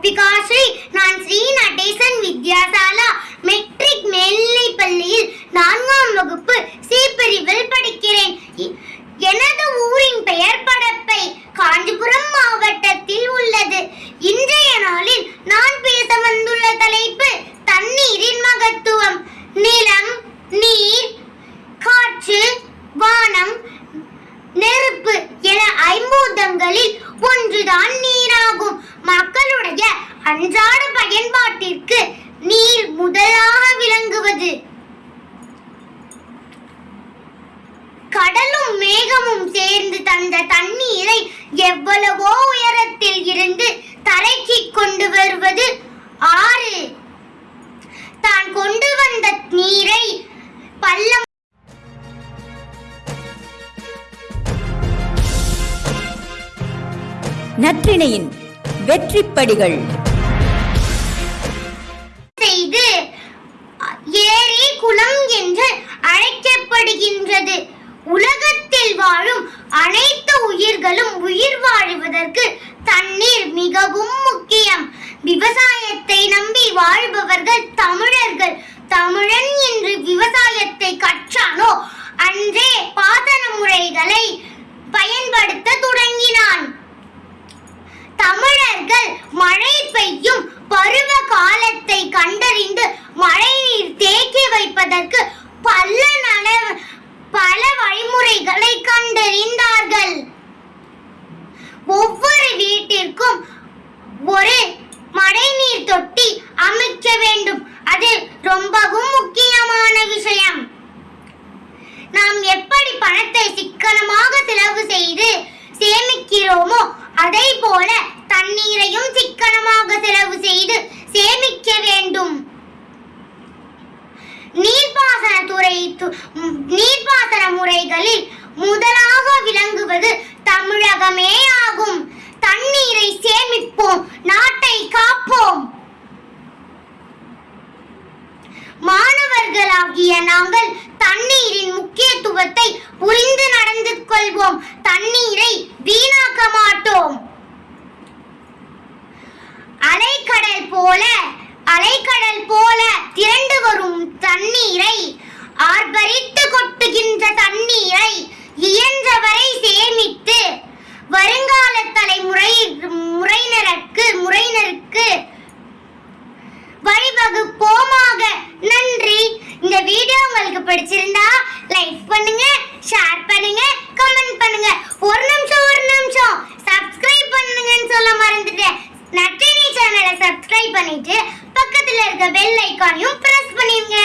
Because Sri அன்றாட பயன்பாட்டிற்கு நீர் முதலாக விளங்குவது. கடலும் மேகமும் சேர்ந்து தந்த தண்ணீரை எவ்வளவோ உயரத்தில் இருந்து தரைக்கு கொண்டு வருவது. ஆறு. தான் கொண்டு வந்த நீரை பள்ளம் நற்றிணையின் வெற்றிப்படிகள். செய்து ஏரி குளம் என்று அழைக்கப்படுகின்றது. உலகத்தில் வாழும் அனைத்து உயிர்களும் உயிர் வாழ்வதற்கு தண்ணீர் மிகவும் முக்கியம். விவசாயத்தை நம்பி வாழ்பவர்கள் தமிழர்கள். தமிழன் என்று விவசாயத்தை கற்றானோ? அன்றே பாதன முறைகளை பயன்படுத்த தொடங்கினான். தமிழர்கள் மழை பெய்யும் பருவ காலத்தில் கண்டறிந்து மழைநீர் செய்வதற்கு பல நட பல வழிமுறைகளை கண்டறிந்தார்கள். ஒவ்வொரு வீட்டிற்கும் ஒரு மழைநீர் தொட்டி அமைக்க வேண்டும். அது ரொம்பவும் முக்கியமான விஷயம். நாம் எப்படி பணத்தை சிக்கனமாக செலவு செய்து சேமிக்கிறோமோ அதை போல தண்ணீரையும் சிக்கனமாக செலவு செய்து சேமிக்க வேண்டும். நீர்ப்பாசன முறைகளில் முதலாக விளங்குவது தமிழகமே ஆகும். தண்ணீரை சேமிப்போம் நாட்டை காப்போம். மாணவர்களாகிய நாங்கள் தண்ணீரின் முக்கியத்துவத்தை புரிந்து நடந்து கொள்வோம். தண்ணீரை வீணாக்க மாட்டோம். அலைக்கடல் போல அலைக்கடல் போல திரண்டு வரும் தண்ணீரை ஆர்ப்பரித்து கொட்டுகின்ற தண்ணீரை இயன்றவரை சேமித்து வருங்கால தலைமுறை முறையினருக்கு முறையினருக்கு வழிவகுப்போமாக. நன்றி. இந்த வீடியோ உங்களுக்கு பிடிச்சிருந்தா லைக் பண்ணுங்க ஷேர் பண்ணுங்க கமெண்ட் பண்ணுங்க. ஒரு நிமிஷம் ஒரு நிமிஷம். சப்ஸ்கிரைப் பண்ணுங்கன்னு சொல்ல மறந்துட்டேன். நட்டினி சேனலை சப்ஸ்கிரைப் பண்ணிட்டு பக்கத்தில் இருக்க பெல் ஐக்கானையும் ப்ரெஸ் பண்ணிருங்க.